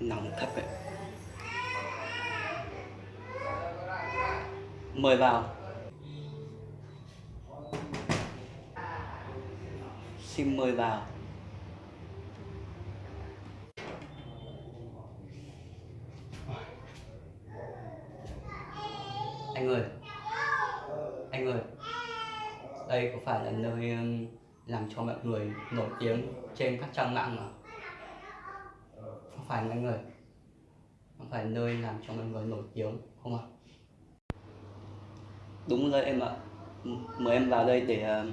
nóng thật đấy mời vào. Xin mời vào. Anh ơi anh ơi. Đây có phải là nơi um, làm cho mọi người nổi tiếng trên các trang mạng mà? không phải mọi người. Không phải nơi làm cho mọi người nổi tiếng không ạ? Đúng rồi em ạ. Mời em vào đây để uh,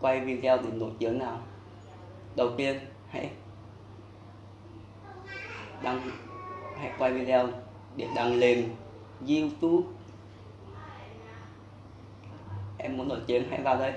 quay video để nổi tiếng nào? Đầu tiên hãy đăng hãy quay video để đăng lên youtube. Em muốn nổi tiếng hãy vào đây.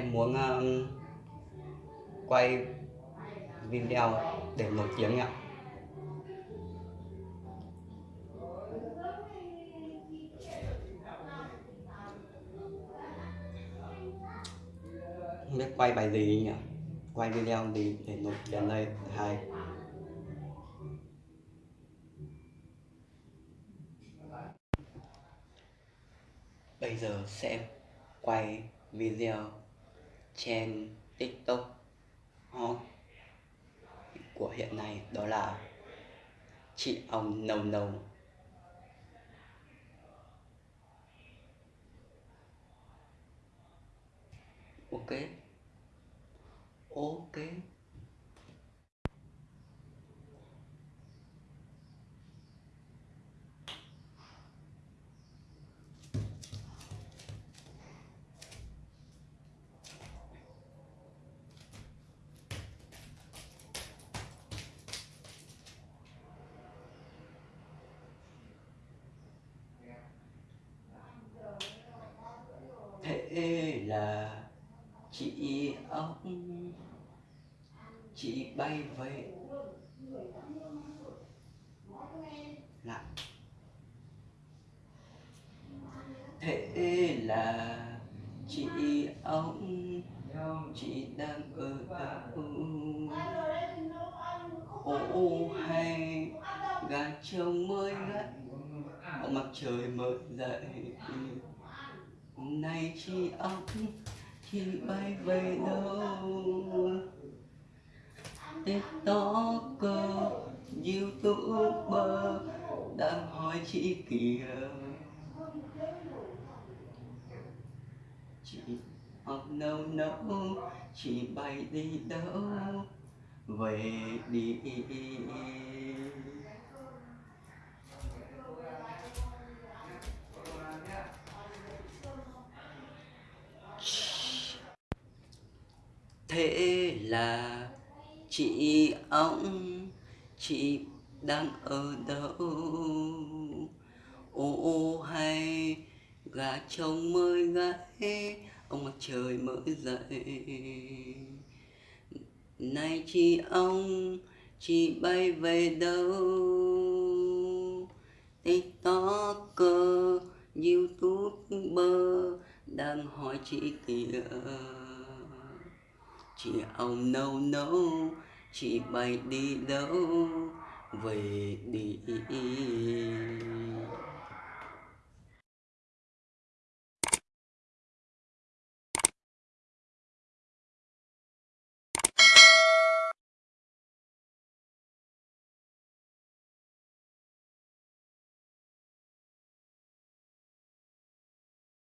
Em muốn um, quay video để nổi tiếng ạ không biết quay bài gì nhỉ? Quay video gì để nổi tiếng đây? Hay. Bây giờ sẽ quay video trên tiktok hot của hiện nay đó là chị ông nâu nâu ok. Ok thế là chị ông chị bay về. Lại thế là chị ông chị đang ở đâu ô hay gà trông mới gắt mặt trời mới dậy. Nay chị ông chị bay về đâu? Tiktoker youtuber đang hỏi chị kìa. Chị học nâu nâu, chị bay đi đâu? Về đi. Thế là chị ông chị đang ở đâu? Ô ô, hay gà trông mới gáy ông mặt trời mới dậy. Này chị ông chị bay về đâu? Tiktoker youtuber đang hỏi chị kìa chị ông nâu nâu chị bay đi đâu? Về đi.